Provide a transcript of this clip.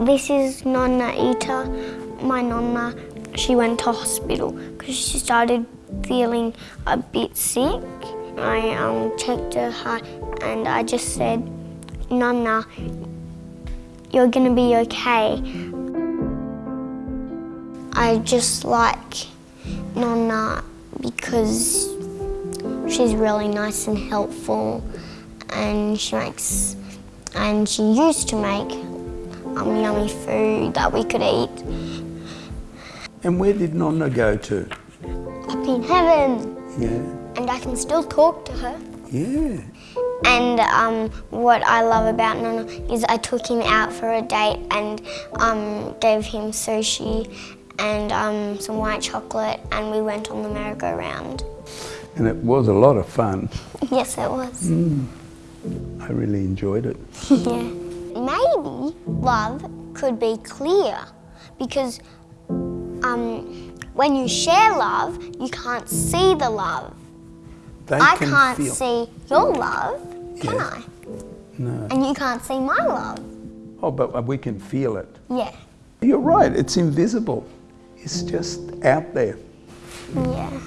This is Nonna Ita. My Nonna, she went to hospital because she started feeling a bit sick. I um, checked her heart and I just said, Nonna, you're gonna be okay. I just like Nonna because she's really nice and helpful and she makes, and she used to make um, yummy food that we could eat. And where did Nonna go to? Up in heaven. Yeah. And I can still talk to her. Yeah. And um, what I love about Nonna is I took him out for a date and um, gave him sushi and um, some white chocolate and we went on the merry-go-round. And it was a lot of fun. yes, it was. Mm. I really enjoyed it. yeah. Maybe love could be clear because um, when you share love, you can't see the love. They I can can't feel. see your love, can. I? No. And you can't see my love. Oh, but we can feel it. Yeah. You're right, it's invisible. It's just out there. Yeah.